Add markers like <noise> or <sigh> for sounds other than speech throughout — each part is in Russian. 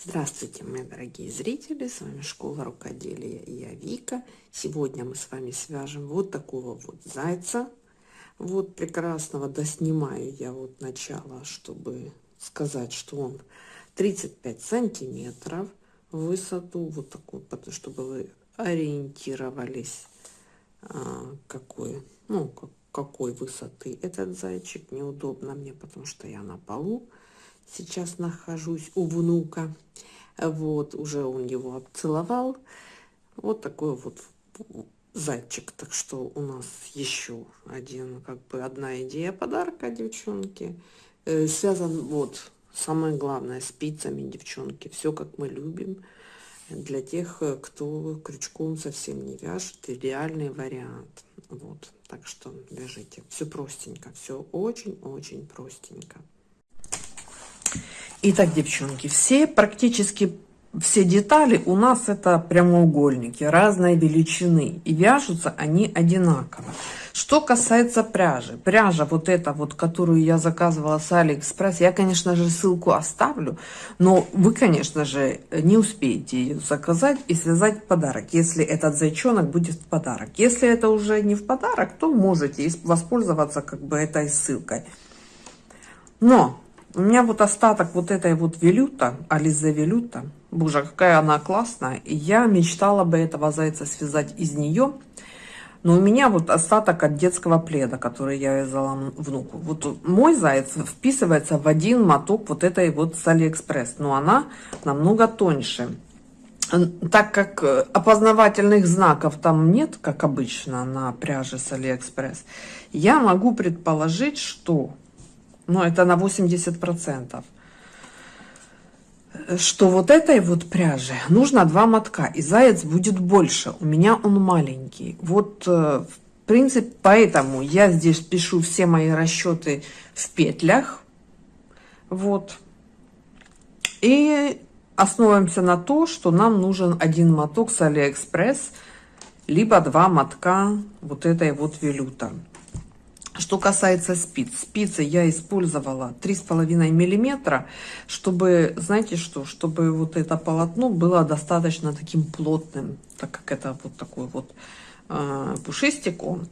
Здравствуйте, мои дорогие зрители, с вами Школа Рукоделия я Вика. Сегодня мы с вами свяжем вот такого вот зайца, вот прекрасного, доснимаю я вот начало, чтобы сказать, что он 35 сантиметров в высоту, вот такой, чтобы вы ориентировались, а, какой, ну, какой высоты этот зайчик. Неудобно мне, потому что я на полу сейчас нахожусь у внука. Вот, уже он его обцеловал. Вот такой вот зайчик. Так что у нас еще один, как бы одна идея подарка, девчонки. Э, связан вот, самое главное, спицами, девчонки. Все, как мы любим. Для тех, кто крючком совсем не вяжет, идеальный вариант. Вот, так что вяжите. Все простенько, все очень-очень простенько. Итак, девчонки, все практически все детали у нас это прямоугольники разной величины и вяжутся они одинаково. Что касается пряжи, пряжа вот эта вот, которую я заказывала с Алиэкспресс, я, конечно же, ссылку оставлю, но вы, конечно же, не успеете ее заказать и связать подарок, если этот зайчонок будет в подарок. Если это уже не в подарок, то можете воспользоваться как бы этой ссылкой. Но у меня вот остаток вот этой вот Velluto, Alize Velluto. Боже, какая она классная. И я мечтала бы этого зайца связать из нее. Но у меня вот остаток от детского пледа, который я вязала внуку. Вот мой заяц вписывается в один моток вот этой вот с Алиэкспресс. Но она намного тоньше. Так как э, опознавательных знаков там нет, как обычно на пряже с Алиэкспресс, я могу предположить, что но это на 80%, что вот этой вот пряжи нужно два мотка, и заяц будет больше. У меня он маленький. Вот, э, в принципе, поэтому я здесь пишу все мои расчеты в петлях. Вот. И основываемся на то, что нам нужен один моток с Алиэкспресс, либо два мотка вот этой вот велюта. Что касается спиц, спицы я использовала три с половиной миллиметра, чтобы, знаете что, чтобы вот это полотно было достаточно таким плотным, так как это вот такой вот э, пушистик он.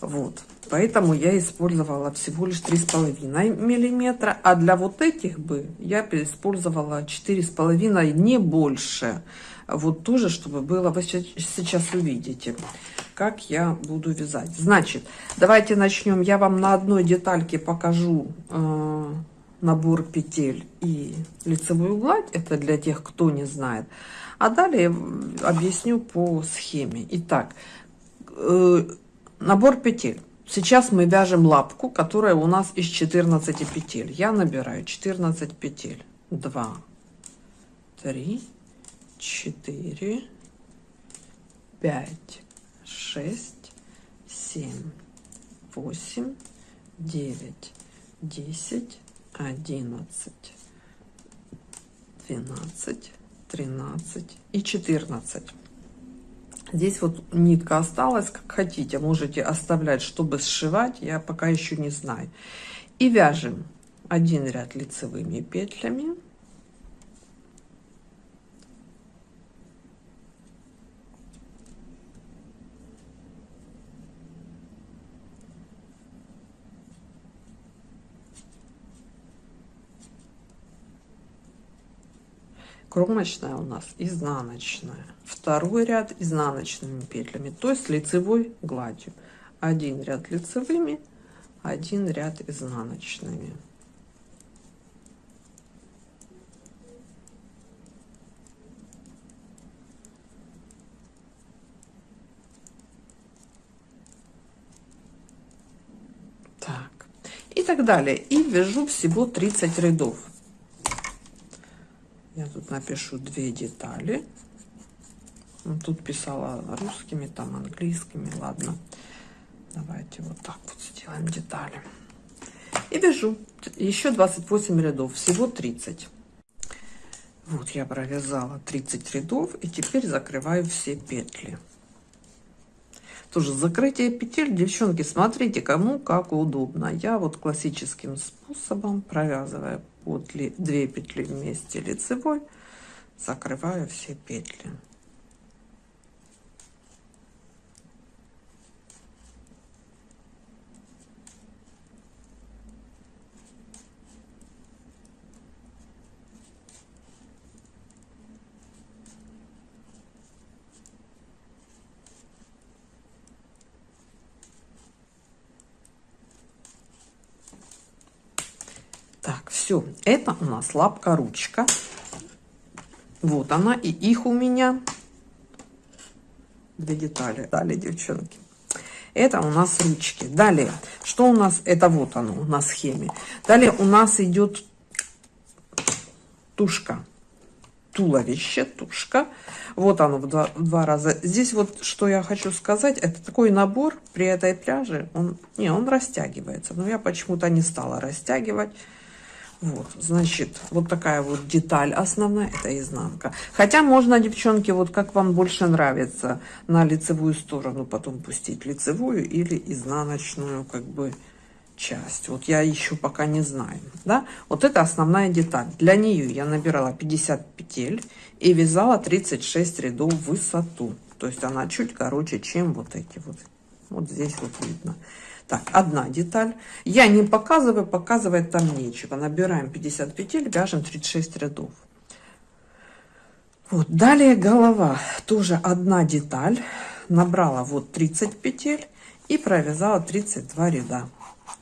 Вот, поэтому я использовала всего лишь три с половиной миллиметра, а для вот этих бы я использовала четыре с половиной, не больше. Вот тоже, чтобы было, вы сейчас увидите как я буду вязать. Значит, давайте начнем. Я вам на одной детальке покажу э, набор петель и лицевую гладь. Это для тех, кто не знает. А далее объясню по схеме. Итак, э, набор петель. Сейчас мы вяжем лапку, которая у нас из 14 петель. Я набираю 14 петель. 2, 3, 4, 5, шесть, семь, восемь, девять, десять, одиннадцать, двенадцать, тринадцать и четырнадцать. Здесь вот нитка осталась, как хотите, можете оставлять, чтобы сшивать, я пока еще не знаю. И вяжем один ряд лицевыми петлями кромочная у нас изнаночная. Второй ряд изнаночными петлями то есть лицевой гладью. Один ряд лицевыми один ряд изнаночными. Так. И так далее. И вяжу всего 30 рядов я тут напишу две детали. Ну, тут писала русскими, там английскими. Ладно. Давайте вот так вот сделаем детали. И вяжу еще 28 рядов, всего 30. Вот я провязала 30 рядов и теперь закрываю все петли. Тоже закрытие петель, девчонки, смотрите, кому как удобно. Я вот классическим способом провязываю вот 2 петли вместе лицевой закрываю все петли Так, все, это у нас лапка-ручка. Вот она, и их у меня две детали. Далее, девчонки. Это у нас ручки. Далее, что у нас? Это вот оно у нас схеме. Далее у нас идет тушка. Туловище, тушка. Вот оно в два, в два раза. Здесь вот, что я хочу сказать, это такой набор при этой пряже. Он, не, он растягивается. Но я почему-то не стала растягивать. Вот, значит, вот такая вот деталь основная, это изнанка. Хотя можно, девчонки, вот как вам больше нравится, на лицевую сторону потом пустить лицевую или изнаночную, как бы, часть. Вот я еще пока не знаю, да. Вот это основная деталь. Для нее я набирала 50 петель и вязала 36 рядов в высоту. То есть она чуть короче, чем вот эти вот. Вот здесь вот видно. Так, одна деталь. Я не показываю, показывать там нечего. Набираем 50 петель, вяжем 36 рядов. Вот, далее голова. Тоже одна деталь. Набрала вот 30 петель и провязала 32 ряда.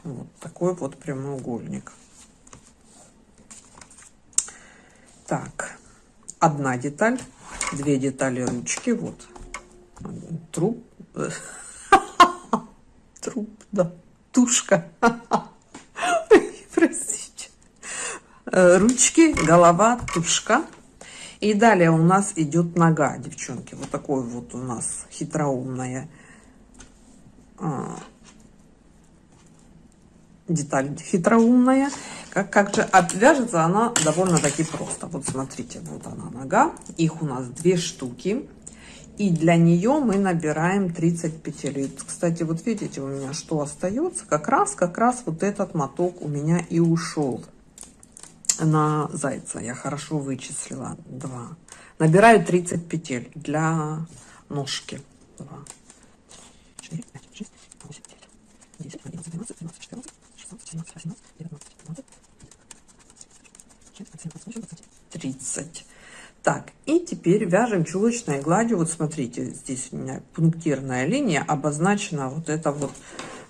Вот такой вот прямоугольник. Так, одна деталь, две детали ручки, вот, труп, <laughs> труп, да, тушка. <laughs> Простите. Э, ручки, голова, тушка. И далее у нас идет нога, девчонки. Вот такой вот у нас хитроумная деталь хитроумная. Как, как же отвяжется она довольно-таки просто. Вот смотрите, вот она нога. Их у нас две штуки. И для нее мы набираем 30 петель. Кстати, вот видите, у меня что остается? Как раз, как раз вот этот моток у меня и ушел на зайца. Я хорошо вычислила. Два. Набираю 30 петель для ножки. 2, 4, 5, 6, 8, 9, 10, 11, 12, 13, 14, 16, 17, 18, 19, 20, 21, 30. Так, и теперь вяжем чулочной гладью. Вот смотрите, здесь у меня пунктирная линия обозначена вот это вот,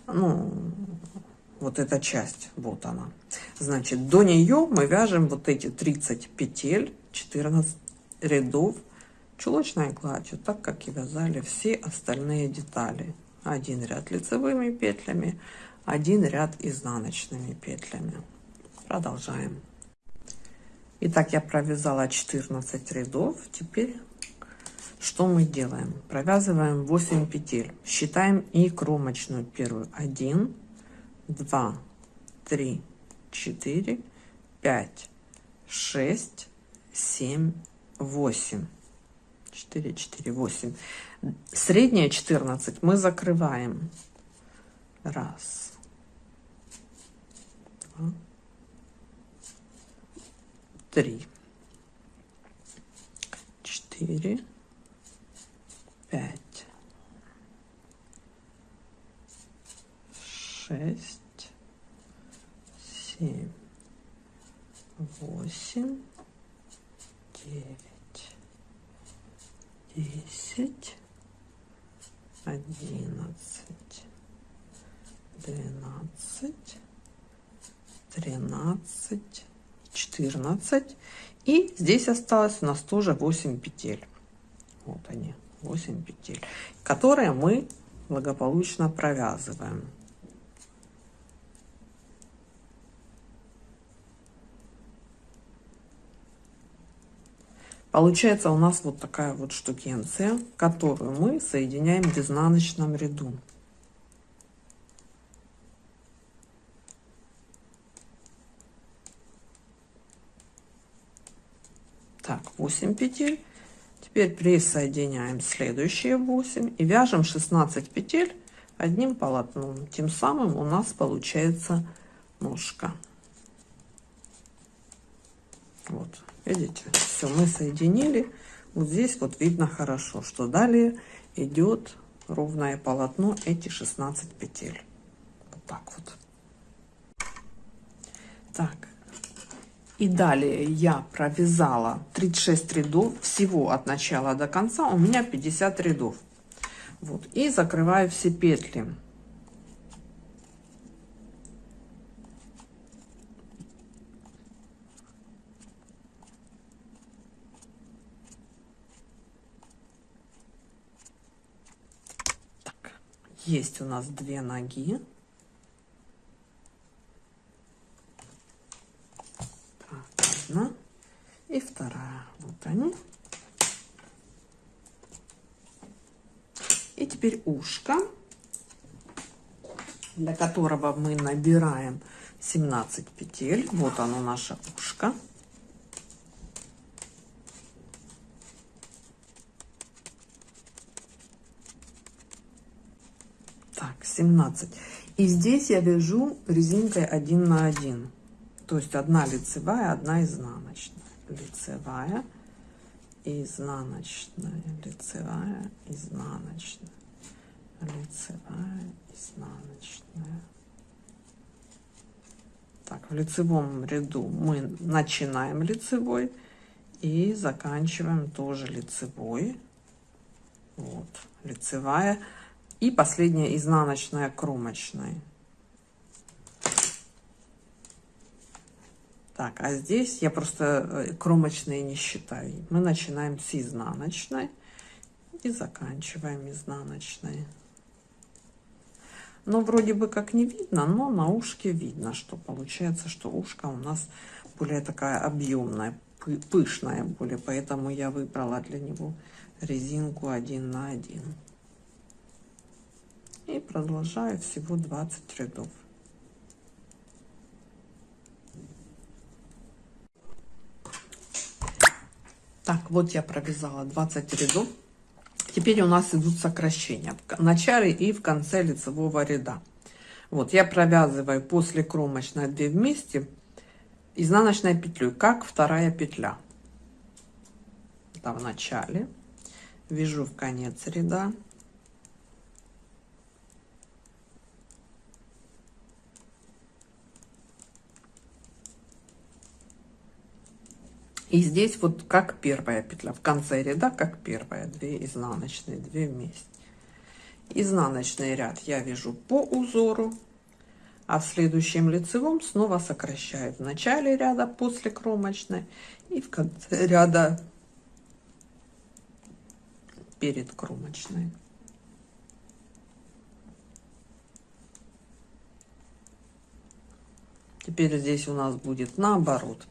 ну, вот эта часть, вот она. Значит, до нее мы вяжем вот эти 30 петель, 14 рядов чулочной гладью, так как и вязали все остальные детали. Один ряд лицевыми петлями, один ряд изнаночными петлями. Продолжаем. Итак, я провязала 14 рядов. Теперь что мы делаем? Провязываем 8 петель. Считаем и кромочную первую. 1, 2, 3, 4, 5, 6, 7, 8. 4, 4, 8. Средняя 14 мы закрываем. Раз. Три, четыре, пять, шесть, семь, восемь, девять, десять, одиннадцать, двенадцать, тринадцать, 14 и здесь осталось у нас тоже 8 петель вот они 8 петель которые мы благополучно провязываем Получается у нас вот такая вот штукенция, которую мы соединяем в изнаночном ряду. Так, 8 петель. Теперь присоединяем следующие 8 и вяжем 16 петель одним полотном. Тем самым у нас получается ножка. Вот, Видите? Все, мы соединили. Вот здесь вот видно хорошо, что далее идет ровное полотно, эти 16 петель. Вот так вот. Так. И далее я провязала 36 рядов всего от начала до конца. У меня 50 рядов. Вот. И закрываю все петли. Есть у нас две ноги. Так, одна и вторая. Вот они. И теперь ушко, для которого мы набираем 17 петель. Вот оно наше ушко. Так, 17. И здесь я вяжу резинкой 1 на 1. То есть одна лицевая, одна изнаночная. Лицевая изнаночная, лицевая, изнаночная, лицевая, изнаночная. Так, в лицевом ряду мы начинаем лицевой и заканчиваем тоже лицевой. Вот, лицевая. И последняя изнаночная кромочная. Так, а здесь я просто э, кромочные не считаю. Мы начинаем с изнаночной и заканчиваем изнаночной. Но вроде бы как не видно, но на ушке видно, что получается, что ушко у нас более такая объемная, пышная более, поэтому я выбрала для него резинку 1 на 1. И продолжаю всего 20 рядов. Так, вот я провязала 20 рядов. Теперь у нас идут сокращения в начале и в конце лицевого ряда. Вот я провязываю после кромочной 2 вместе изнаночной петлей, как вторая петля. Это в начале. Вяжу в конец ряда. И здесь вот как первая петля, в конце ряда как первая, 2 изнаночные, 2 вместе. Изнаночный ряд я вяжу по узору, а в следующем лицевом снова сокращаю в начале ряда после кромочной и в конце ряда перед кромочной. Теперь здесь у нас будет наоборот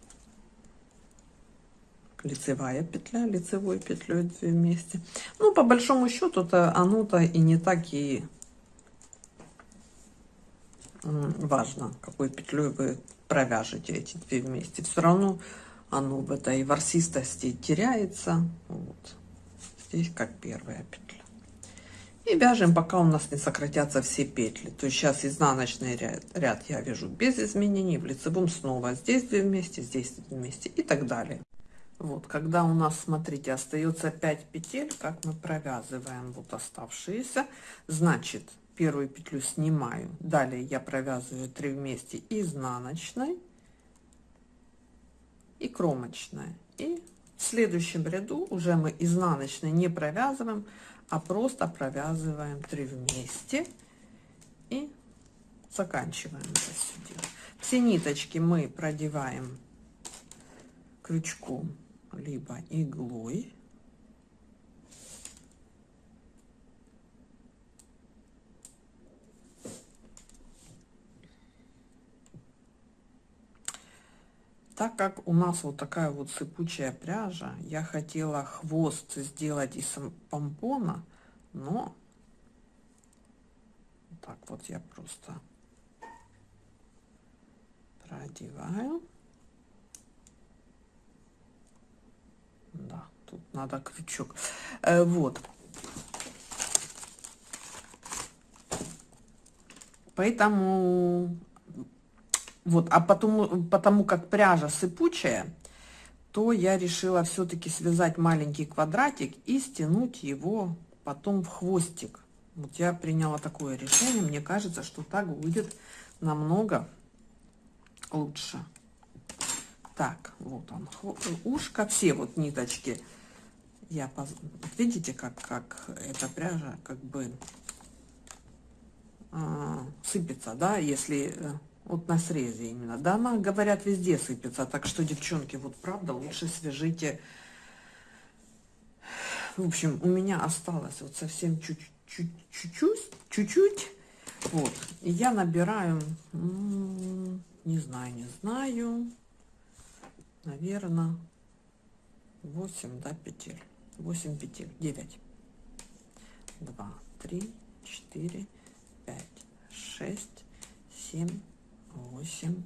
лицевая петля, лицевой петлей две вместе. Ну, по большому счету-то оно-то и не так и важно, какой петлей вы провяжете эти две вместе. Все равно оно в этой ворсистости теряется. Вот. Здесь как первая петля. И вяжем, пока у нас не сократятся все петли. То есть сейчас изнаночный ряд, ряд я вяжу без изменений, в лицевом снова здесь две вместе, здесь две вместе и так далее. Вот, когда у нас, смотрите, остается 5 петель, как мы провязываем вот оставшиеся, значит, первую петлю снимаю, далее я провязываю 3 вместе изнаночной и кромочной. И в следующем ряду уже мы изнаночной не провязываем, а просто провязываем 3 вместе и заканчиваем это все дело. Все ниточки мы продеваем крючком либо иглой. Так как у нас вот такая вот сыпучая пряжа, я хотела хвост сделать из помпона, но так вот я просто продеваю. Да, тут надо крючок. Э, вот. Поэтому вот, а потому, потому как пряжа сыпучая, то я решила все-таки связать маленький квадратик и стянуть его потом в хвостик. Вот я приняла такое решение. Мне кажется, что так будет намного лучше. Так, вот он, ушко, все вот ниточки. Я, поз... видите, как, как эта пряжа как бы э, сыпется, да, если э, вот на срезе именно. Да, она, говорят, везде сыпется. Так что, девчонки, вот правда, лучше свяжите. В общем, у меня осталось вот совсем чуть-чуть, чуть-чуть, вот. И я набираю, не знаю, не знаю, наверное, 8, да, петель. 8 петель, 9. 2, 3, 4, 5, 6, 7, 8,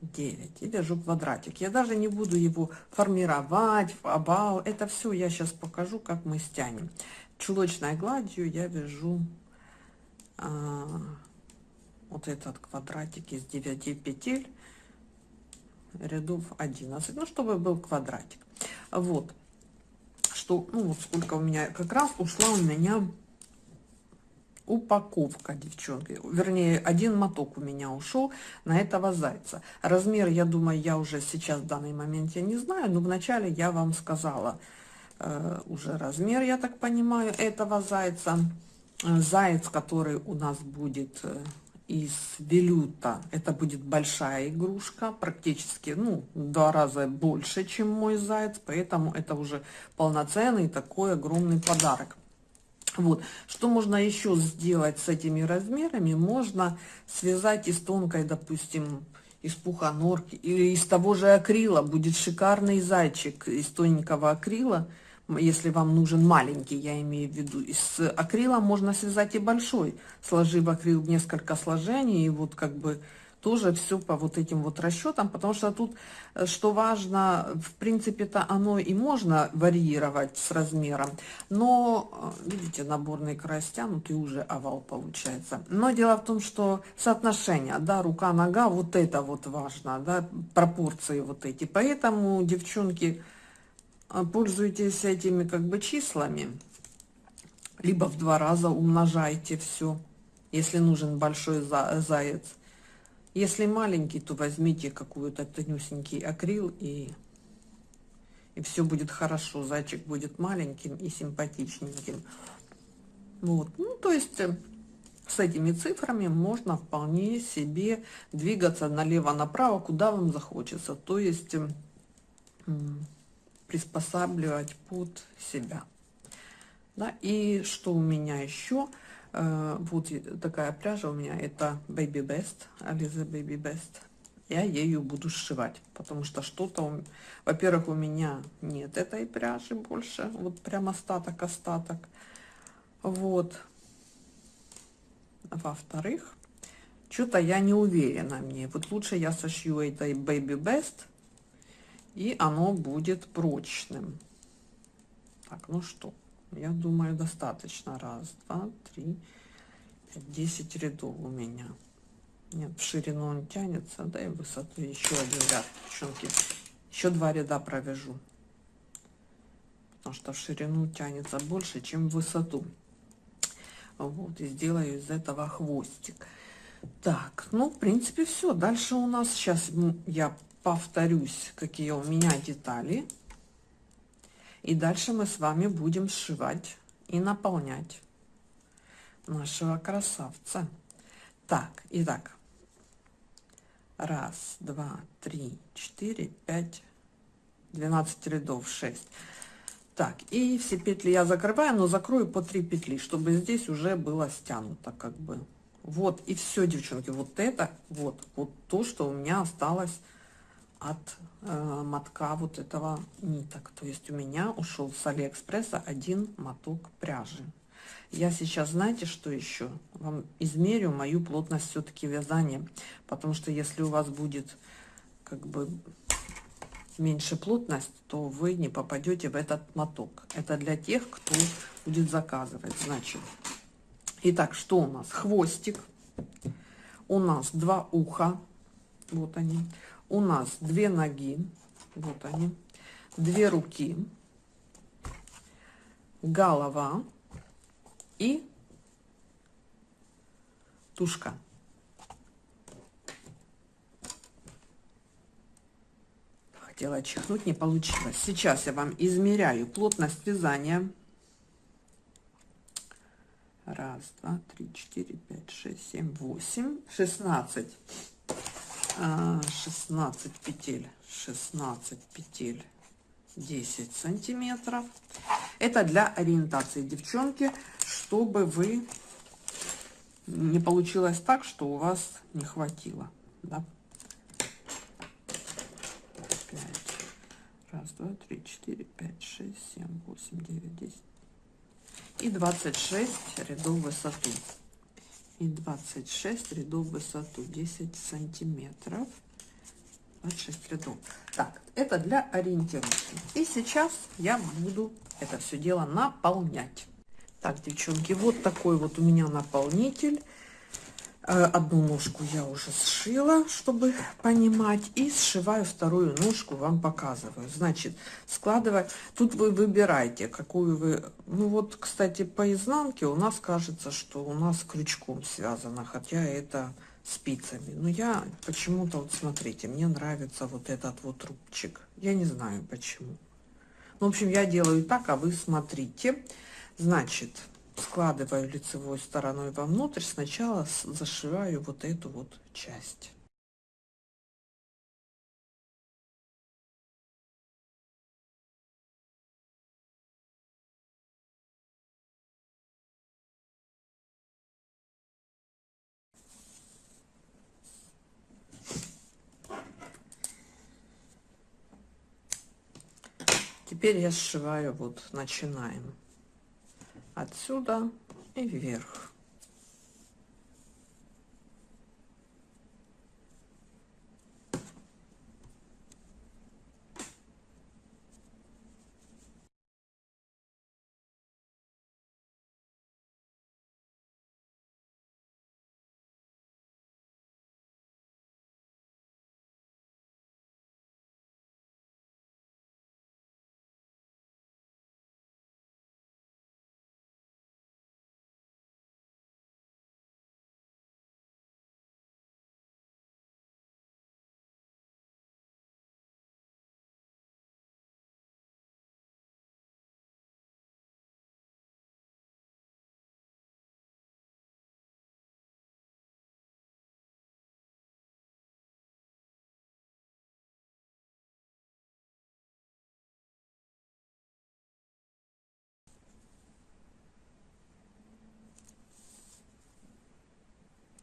9. И вяжу квадратик. Я даже не буду его формировать, обал. Это все я сейчас покажу, как мы стянем. Чулочной гладью я вяжу а, вот этот квадратик из 9 петель рядов 11 ну чтобы был квадратик вот что ну вот сколько у меня как раз ушла у меня упаковка, девчонки. Вернее, один моток у меня ушел на этого зайца. Размер, я думаю, я уже сейчас в данный момент я не знаю, но вначале я вам сказала э, уже размер, я так понимаю, этого зайца. Заяц, который у нас будет э, из велюта, это будет большая игрушка, практически, ну, в два раза больше, чем мой заяц, поэтому это уже полноценный такой огромный подарок. Вот. Что можно еще сделать с этими размерами? Можно связать из тонкой, допустим, из пуха норки или из того же акрила. Будет шикарный зайчик из тоненького акрила, если вам нужен маленький, я имею в виду. Из акрила можно связать и большой, сложив акрил несколько сложений, и вот как бы тоже все по вот этим вот расчетам, потому что тут, э, что важно, в принципе-то оно и можно варьировать с размером, но, э, видите, наборный край стянутый, уже овал получается. Но дело в том, что соотношение, да, рука-нога, вот это вот важно, да, пропорции вот эти. Поэтому, девчонки, э, пользуйтесь этими как бы числами, либо в два раза умножайте все, если нужен большой заяц если маленький, то возьмите какую-то тонюсенький акрил и, и все будет хорошо. Зайчик будет маленьким и симпатичненьким. Вот, ну то есть э, с этими цифрами можно вполне себе двигаться налево-направо, куда вам захочется. То есть приспосабливать под себя. Да, и что у меня еще? Э, вот такая пряжа у меня, это Baby Best, Alize Baby Best. Я ею буду сшивать, потому что что-то, во-первых, у меня нет этой пряжи больше, вот прям остаток-остаток. Вот. Во-вторых, что-то я не уверена мне. Вот лучше я сошью этой Baby Best, и оно будет прочным. Так, ну что, я думаю, достаточно. Раз, два, три, пять, десять рядов у меня. Нет, в ширину он тянется, да, и в высоту еще один ряд, девчонки. Еще два ряда провяжу. Потому что в ширину тянется больше, чем в высоту. Вот, и сделаю из этого хвостик. Так, ну, в принципе, все. Дальше у нас, сейчас я повторюсь, какие у меня детали. И дальше мы с вами будем сшивать и наполнять нашего красавца. Так, итак. Раз, два, три, четыре, пять, двенадцать рядов, шесть. Так, и все петли я закрываю, но закрою по три петли, чтобы здесь уже было стянуто как бы. Вот, и все, девчонки, вот это, вот, вот то, что у меня осталось от э, мотка вот этого ниток. То есть у меня ушел с Алиэкспресса один моток пряжи. Я сейчас, знаете, что еще? Вам измерю мою плотность все-таки вязания. Потому что если у вас будет как бы меньше плотность, то вы не попадете в этот моток. Это для тех, кто будет заказывать. Значит, итак, что у нас? Хвостик. У нас два уха. Вот они у нас две ноги, Вот они. Две руки, голова и тушка. Хотела чихнуть, не получилось. Сейчас я вам измеряю плотность вязания. Раз, два, три, четыре, пять, шесть, семь, восемь, шестнадцать. 16 петель. 16 петель 10 сантиметров. Это для ориентации девчонки чтобы вы не получилось так что у вас не хватило да? 5 раз два три четыре пять шесть семь восемь девять десять. И 26 рядов в высоту и 26 рядов в высоту 10 сантиметров. 26 рядов. Так это для ориентировки. И сейчас я буду это все дело наполнять. Так девчонки вот такой вот у меня наполнитель одну ножку я уже сшила, чтобы понимать, и сшиваю вторую ножку, вам показываю. Значит, складывая, тут вы выбираете, какую вы, ну вот, кстати, по изнанке у нас кажется, что у нас крючком связано, хотя это спицами. Но я почему-то, вот смотрите, мне нравится вот этот вот рубчик. Я не знаю почему. Ну, в общем, я делаю так, а вы смотрите. Значит, складываю лицевой стороной вовнутрь, сначала зашиваю вот эту вот часть. Теперь я сшиваю, вот начинаем отсюда и вверх.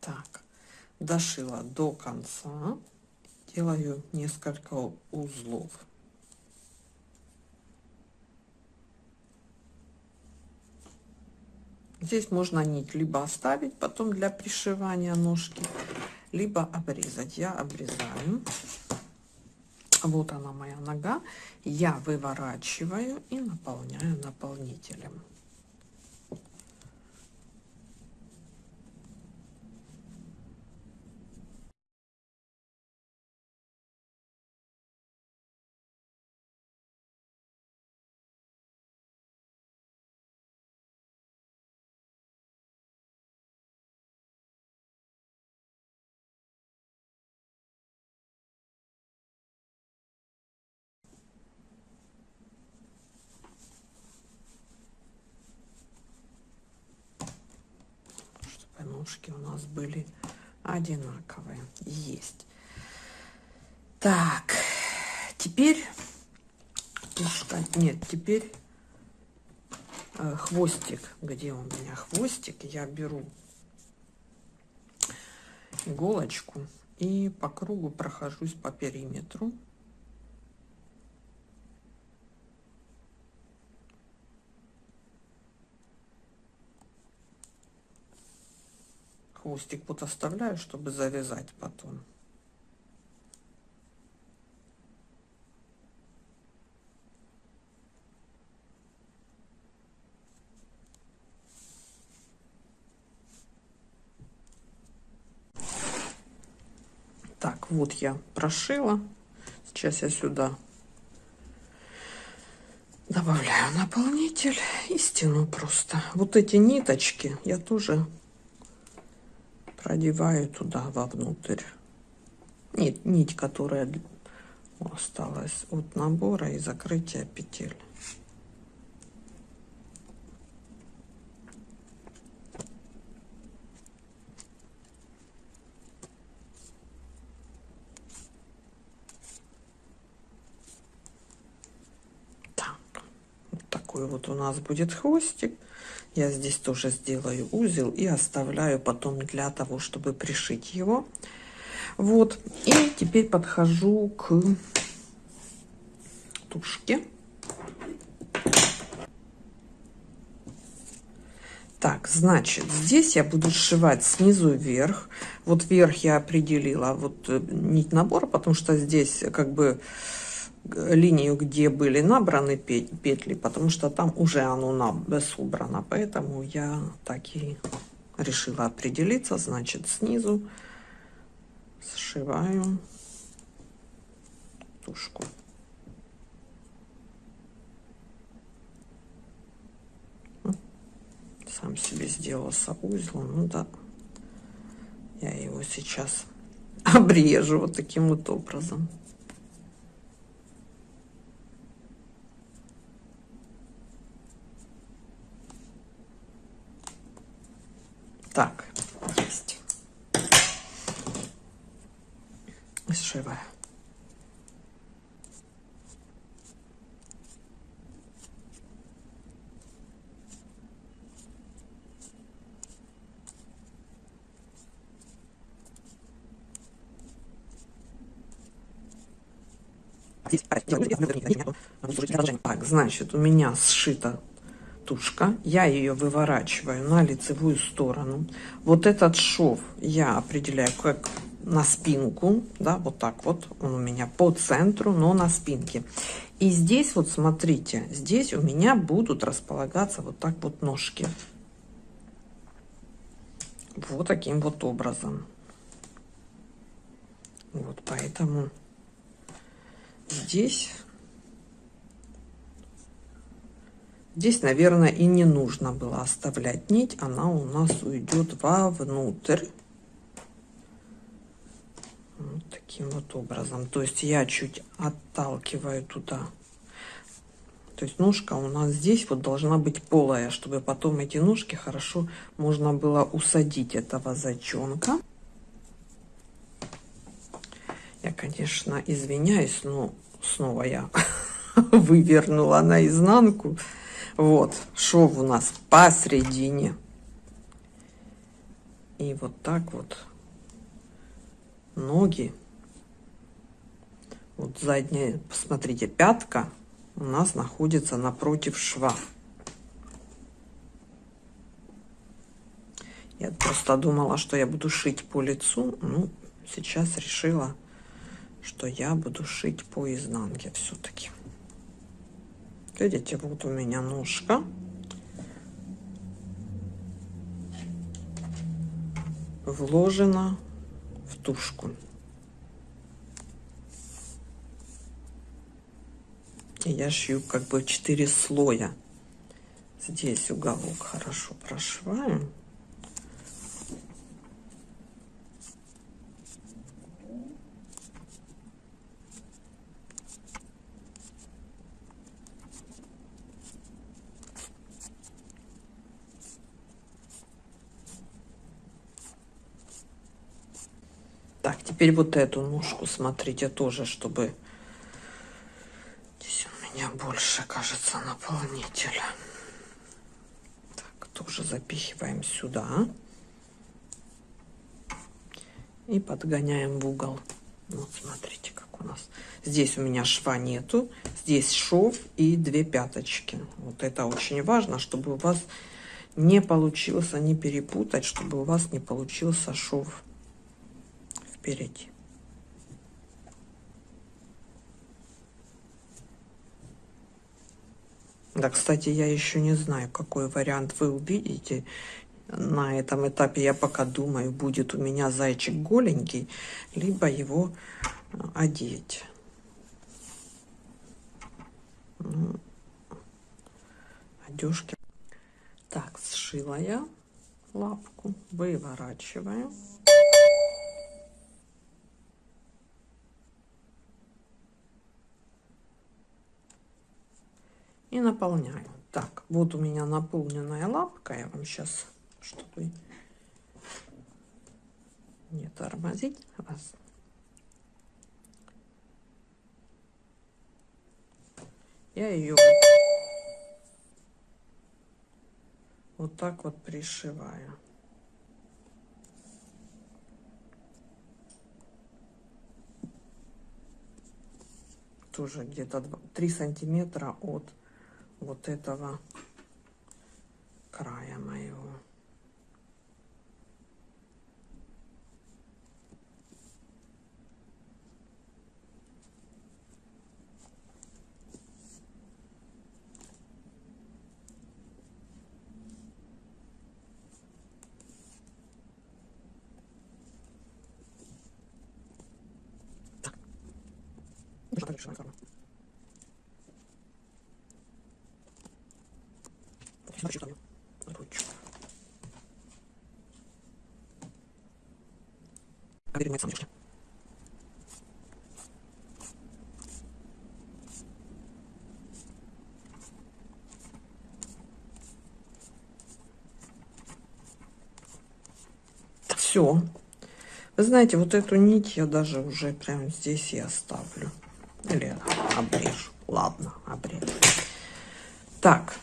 Так дошила до конца. Делаю несколько узлов. Здесь можно нить либо оставить потом для пришивания ножки либо обрезать. Я обрезаю. Вот она моя нога. Я выворачиваю и наполняю наполнителем ножки у нас были одинаковые. Есть. Так, теперь нет, теперь э, хвостик. Где у меня хвостик? Я беру иголочку и по кругу прохожусь по периметру. Хвостик вот оставляю, чтобы завязать потом. Так, вот я прошила. Сейчас я сюда Добавляю наполнитель и стяну просто. Вот эти ниточки я тоже продеваю туда вовнутрь. Нить, нить, которая осталась от набора и закрытия петель. такой вот у нас будет хвостик. Я здесь тоже сделаю узел и оставляю потом для того, чтобы пришить его. Вот. И теперь подхожу к тушке. Так, значит, здесь я буду сшивать снизу вверх. Вот вверх я определила вот э, нить набора, потому что здесь как бы линию, где были набраны петли, потому что там уже оно собрано. Поэтому я так и решила определиться. Значит, снизу сшиваю тушку. Сам себе сделал узел. Ну да, я его сейчас <laughs> обрежу вот таким вот образом. Так, есть. Сшиваю. Так, значит, у меня сшито тушка, я ее выворачиваю на лицевую сторону. Вот этот шов я определяю как на спинку, да, вот так вот, он у меня по центру, но на спинке. И здесь вот смотрите, здесь у меня будут располагаться вот так вот ножки. Вот таким вот образом. Вот поэтому здесь Здесь, наверное, и не нужно было оставлять нить. Она у нас уйдет вовнутрь. Вот таким вот образом. То есть я чуть отталкиваю туда. То есть ножка у нас здесь вот должна быть полая, чтобы потом эти ножки хорошо можно было усадить этого зайчонка. Я, конечно, извиняюсь, но снова я <laughs> вывернула наизнанку. Вот, шов у нас посередине. И вот так вот ноги. Вот задняя, посмотрите, пятка у нас находится напротив шва. Я просто думала, что я буду шить по лицу. Ну, сейчас решила, что я буду шить по изнанке все-таки. Видите, вот у меня ножка. Вложена в тушку. И я шью как бы 4 слоя. Здесь уголок хорошо прошиваем. Теперь вот эту ножку, смотрите, тоже, чтобы... Здесь у меня больше, кажется, наполнителя. Так, тоже запихиваем сюда. И подгоняем в угол. Вот, смотрите, как у нас. Здесь у меня шва нету. Здесь шов и две пяточки. Вот это очень важно, чтобы у вас не получилось, не перепутать, чтобы у вас не получился шов впереди. Да, кстати, я еще не знаю, какой вариант вы увидите. На этом этапе я пока думаю, будет у меня зайчик голенький, либо его э, одеть. Ну, застежки. Так, сшила я лапку, выворачиваю. И наполняю. Так, вот у меня наполненная лапка. Я вам сейчас, чтобы не тормозить вас. Я ее вот так вот пришиваю. Тоже где-то 3 сантиметра от вот этого края моего. решена форма. Смотрю, там ручку. Как перемывается сам Все. Вы знаете, вот эту нить я даже уже прямо здесь и оставлю. Или обрежу. Ладно, обрежу. Так.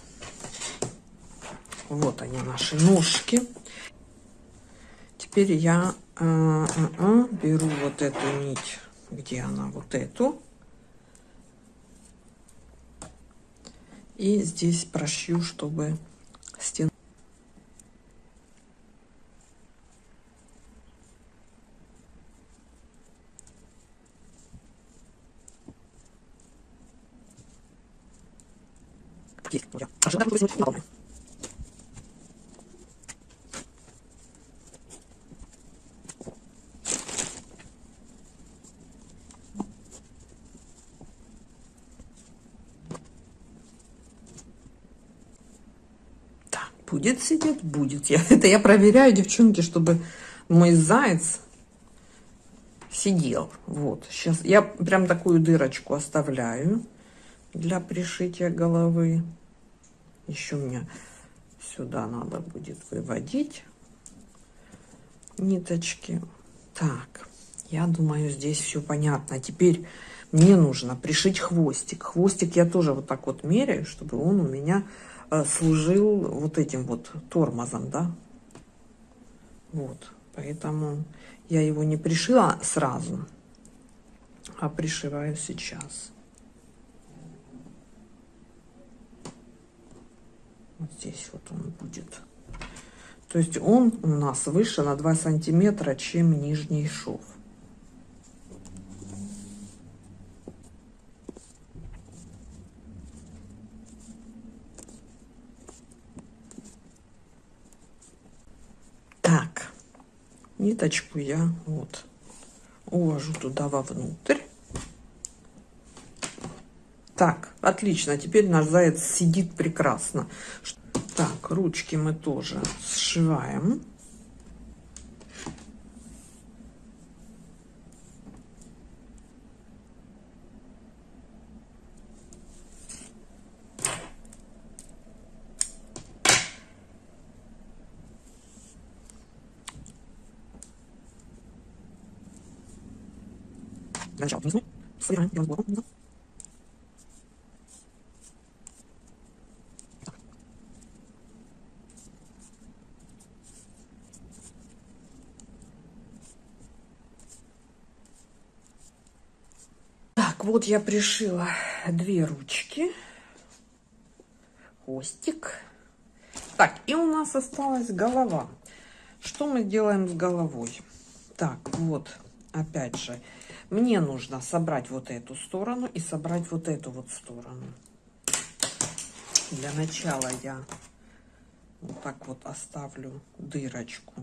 Вот они, наши ножки. Теперь я э, э, э, беру вот эту нить. Где она? Вот эту. И здесь прошью, чтобы стена Есть. Я. Ожидаю, что высунуть наполню. будет сидеть? Будет. Я, <laughs> это я проверяю, девчонки, чтобы мой заяц сидел. Вот. Сейчас я прям такую дырочку оставляю для пришития головы. Еще мне сюда надо будет выводить ниточки. Так, я думаю, здесь все понятно. Теперь мне нужно пришить хвостик. Хвостик я тоже вот так вот меряю, чтобы он у меня э, служил вот этим вот тормозом, да. Вот, поэтому я его не пришила сразу, а пришиваю сейчас. Вот здесь вот он будет. То есть он у нас выше на 2 сантиметра, чем нижний шов. Так, ниточку я вот увожу туда вовнутрь. Так, отлично. Теперь наш заяц сидит прекрасно. Так, ручки мы тоже сшиваем. Для начала внизу собираем белым вот я пришила две ручки, хвостик. Так, и у нас осталась голова. Что мы делаем с головой? Так, вот, опять же, мне нужно собрать вот эту сторону и собрать вот эту вот сторону. Для начала я вот так вот оставлю дырочку.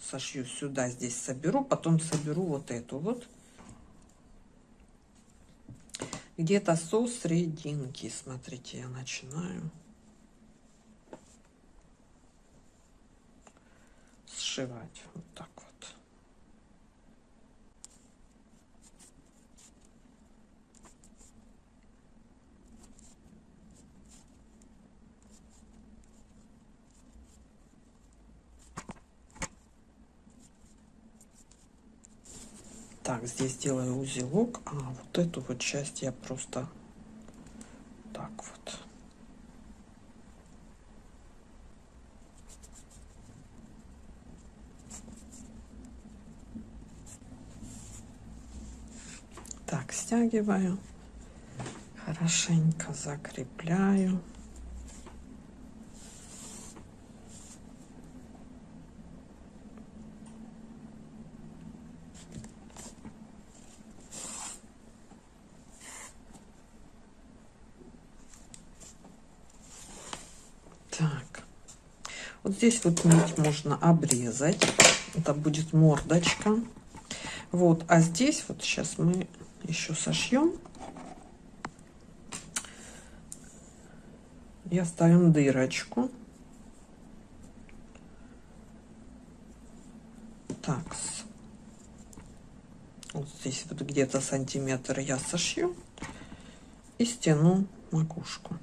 Сошью сюда, здесь соберу, потом соберу вот эту вот где-то со срединки. Смотрите, я начинаю. сшивать вот так Так, здесь делаю узелок, а вот эту вот часть я просто так вот. Так, стягиваю, хорошенько закрепляю. Так, вот здесь вот нить можно обрезать. Это будет мордочка. Вот, а здесь вот сейчас мы еще сошьем. И оставим дырочку. Так, вот здесь вот где-то сантиметр я сошью и стяну макушку.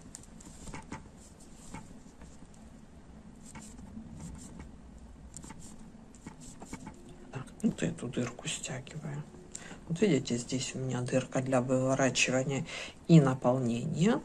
Вот эту дырку стягиваю. Вот видите, здесь у меня дырка для выворачивания и наполнения.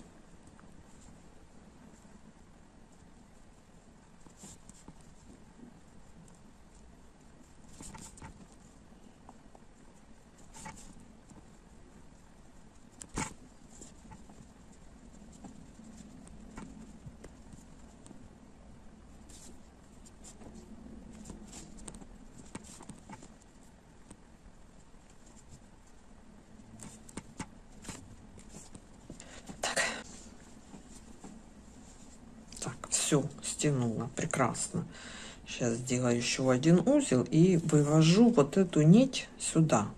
все стянула прекрасно. Сейчас сделаю еще один узел и вывожу вот эту нить сюда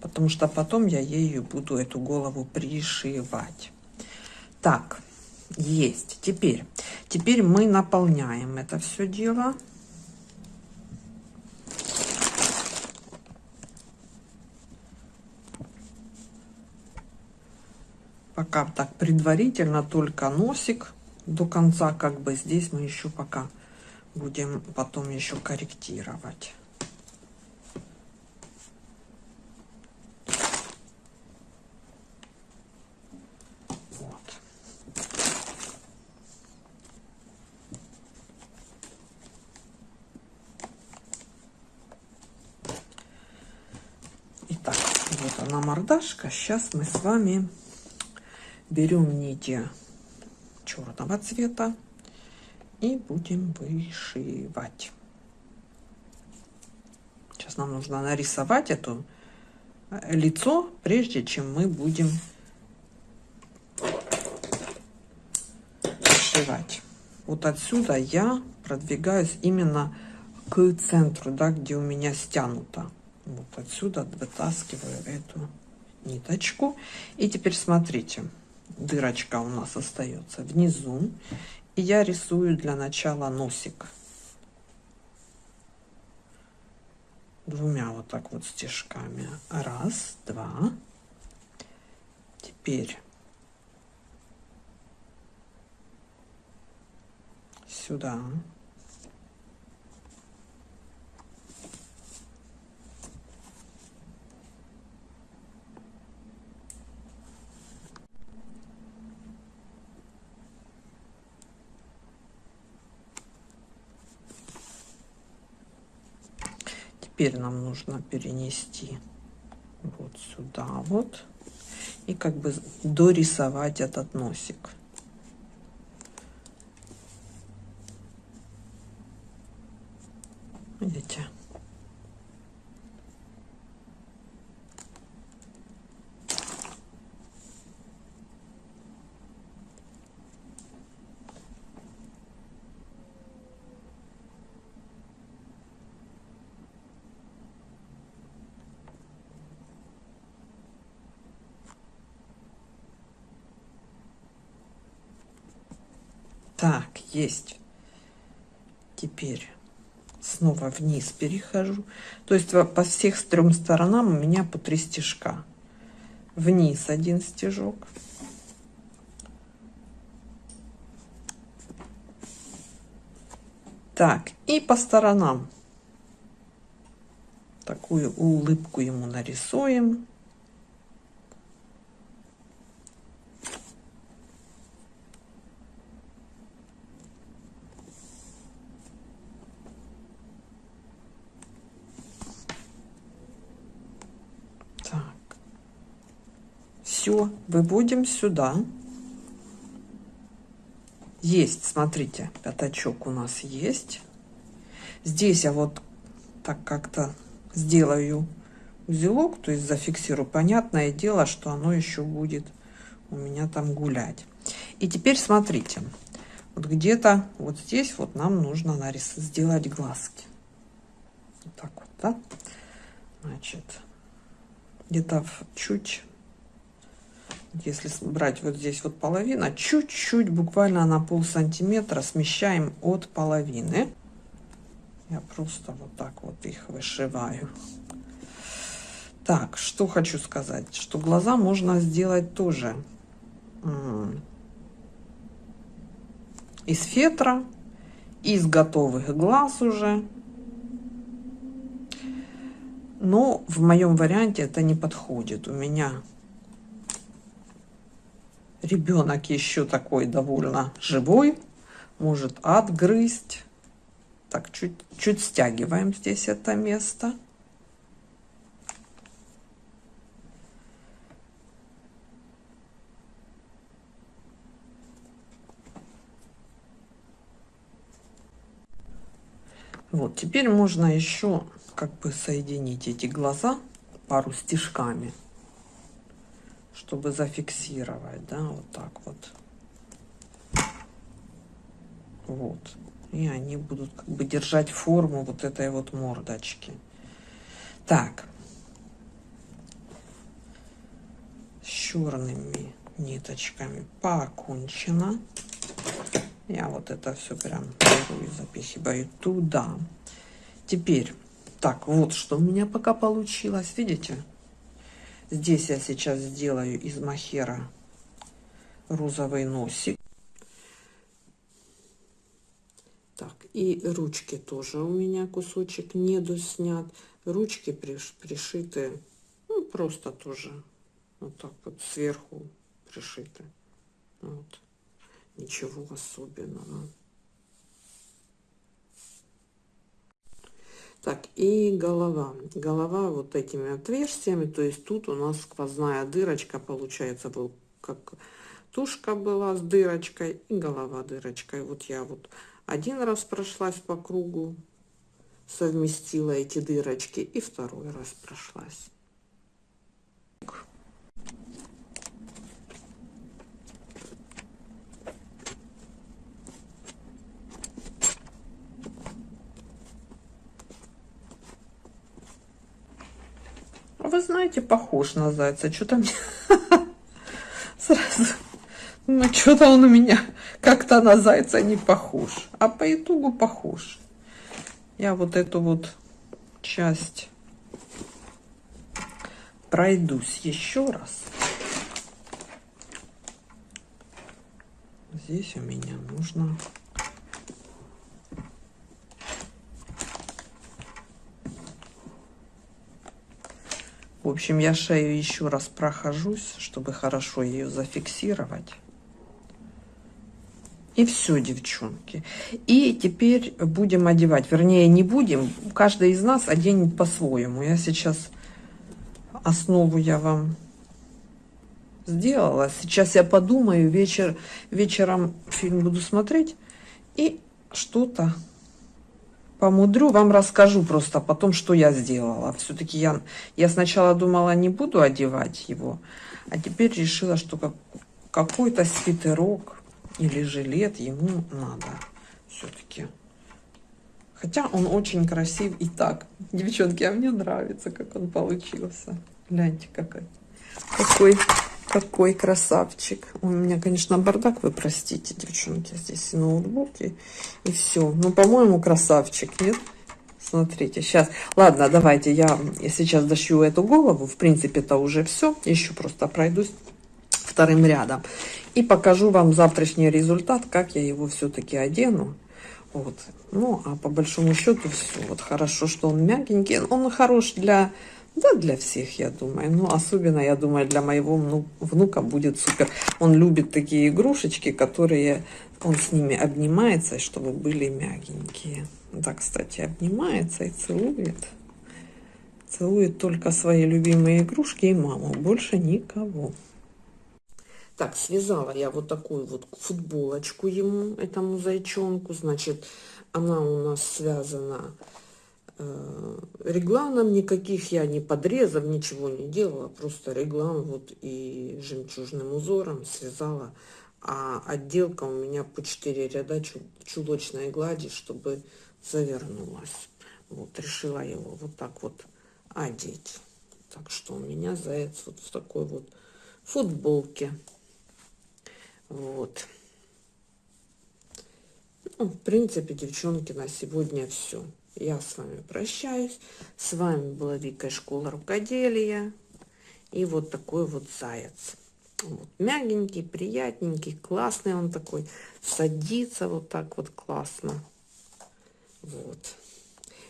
потому что потом я ею буду эту голову пришивать. Так есть теперь теперь мы наполняем это все дело. Пока так предварительно только носик до конца как бы здесь мы еще пока будем потом еще корректировать. Мордашка. Сейчас мы с вами берем нити черного цвета и будем вышивать. Сейчас нам нужно нарисовать это лицо, прежде чем мы будем вышивать. Вот отсюда я продвигаюсь именно к центру, да, где у меня стянуто. Вот отсюда вытаскиваю эту ниточку. И теперь смотрите дырочка у нас остается внизу. И я рисую для начала носик. Двумя вот так вот стежками. Раз, два. Теперь сюда. Теперь нам нужно перенести вот сюда вот и как бы дорисовать этот носик видите Так, есть. Теперь снова вниз перехожу. То есть по всех трем сторонам у меня по три стежка. Вниз один стежок. Так, и по сторонам такую улыбку ему нарисуем. Так. Все, выводим сюда. Есть, смотрите, пятачок у нас есть. Здесь я вот так как-то сделаю узелок, то есть зафиксирую. Понятное дело, что оно еще будет у меня там гулять. И теперь смотрите, вот где-то вот здесь вот нам нужно нарис сделать глазки. Вот так вот, да? Значит, где-то чуть, если брать вот здесь вот половина, чуть-чуть, буквально на пол сантиметра смещаем от половины. Я просто вот так вот их вышиваю. Так, что хочу сказать, что глаза можно сделать тоже из фетра, из готовых глаз уже. Но в моем варианте это не подходит. У меня ребенок еще такой довольно живой, может отгрызть. Так, чуть, чуть стягиваем здесь это место. Вот, теперь можно еще как бы соединить эти глаза пару стежками, чтобы зафиксировать, да, вот так вот. Вот и они будут как бы держать форму вот этой вот мордочки. Так. С черными ниточками покончено. Я вот это все прям беру и запихиваю туда. Теперь, так, вот что у меня пока получилось. Видите? Здесь я сейчас сделаю из махера розовый носик. И ручки тоже у меня кусочек не доснят. Ручки приш, пришиты, ну, просто тоже вот так вот сверху пришиты. Вот. Ничего особенного. Так, и голова. Голова вот этими отверстиями, то есть тут у нас сквозная дырочка получается, был как тушка была с дырочкой и голова дырочкой. Вот я вот один раз прошлась по кругу, совместила эти дырочки, и второй раз прошлась. Вы знаете, похож на зайца. Что-то мне <laughs> сразу... Ну, что-то он у меня как-то на зайца не похож. А по итогу похож. Я вот эту вот часть пройдусь еще раз. Здесь у меня нужно В общем, я шею еще раз прохожусь, чтобы хорошо ее зафиксировать. И все, девчонки. И теперь будем одевать. Вернее, не будем. Каждый из нас оденет по-своему. Я сейчас основу я вам сделала. Сейчас я подумаю. Вечер, вечером фильм буду смотреть. И что-то помудрю. Вам расскажу просто потом, что я сделала. Все-таки я, я сначала думала, не буду одевать его. А теперь решила, что как, какой-то свитерок или жилет ему надо все-таки. Хотя он очень красив и так. Девчонки, а мне нравится, как он получился. Гляньте, какой, какой, какой красавчик. У меня, конечно, бардак, вы простите, девчонки. Здесь и ноутбуки, и все. Ну, по-моему, красавчик, нет? Смотрите, сейчас. Ладно, давайте я сейчас дошью эту голову. В принципе, это уже все. Еще просто пройдусь вторым рядом. И покажу вам завтрашний результат, как я его все-таки одену. Вот. Ну, а по большому счету все. Вот хорошо, что он мягенький. Он хорош для, да, для всех, я думаю. Ну, особенно, я думаю, для моего ну, внука будет супер. Он любит такие игрушечки, которые он с ними обнимается, чтобы были мягенькие. Да, кстати, обнимается и целует. Целует только свои любимые игрушки и маму. Больше никого. Так, связала я вот такую вот футболочку ему, этому зайчонку. Значит, она у нас связана регланом. Никаких я не подрезов, ничего не делала. Просто реглан вот и жемчужным узором связала. А отделка у меня по 4 ряда чулочной глади, чтобы завернулась. Вот, решила его вот так вот одеть. Так что у меня заяц вот в такой вот футболке. Вот. Ну, в принципе, девчонки, на сегодня все. Я с вами прощаюсь. С вами была Вика школа рукоделия. И вот такой вот заяц. Вот, мягенький, приятненький, классный он такой. Садится вот так вот классно. Вот.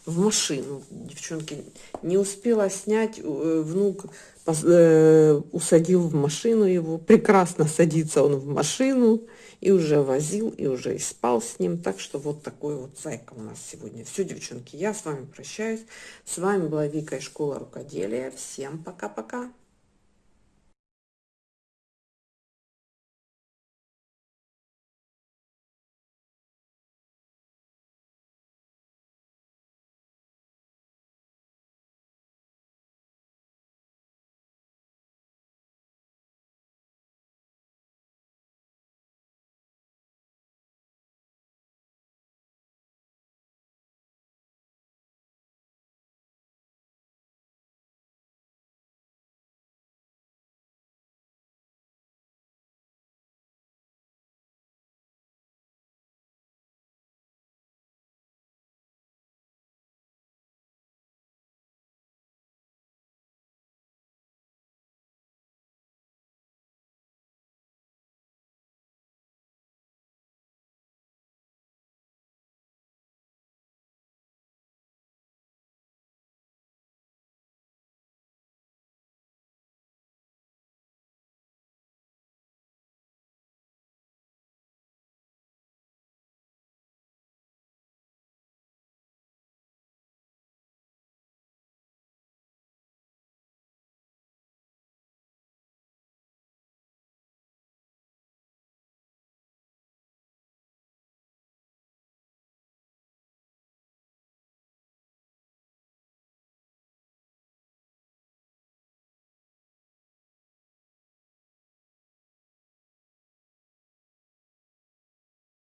В машину, девчонки, не успела снять, э, внук э, усадил в машину его, прекрасно садится он в машину, и уже возил, и уже и спал с ним. Так что вот такой вот зайка у нас сегодня. Все, девчонки, я с вами прощаюсь. С вами была Вика из школы рукоделия. Всем пока-пока.